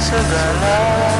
segala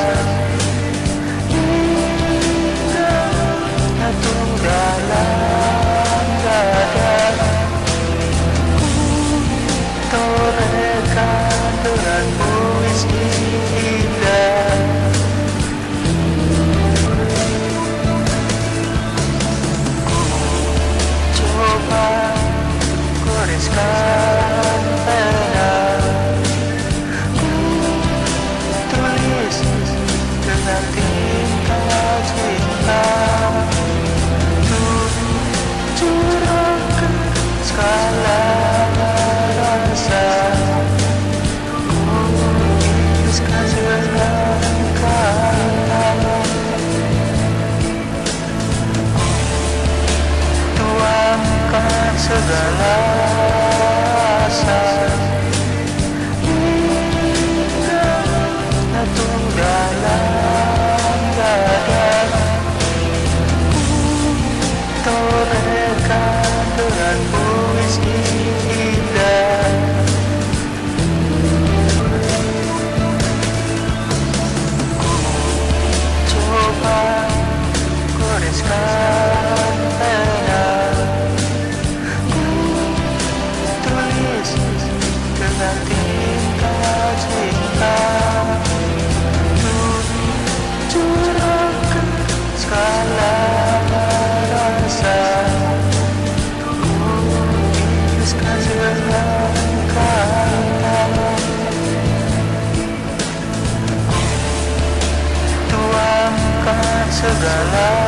the light. to.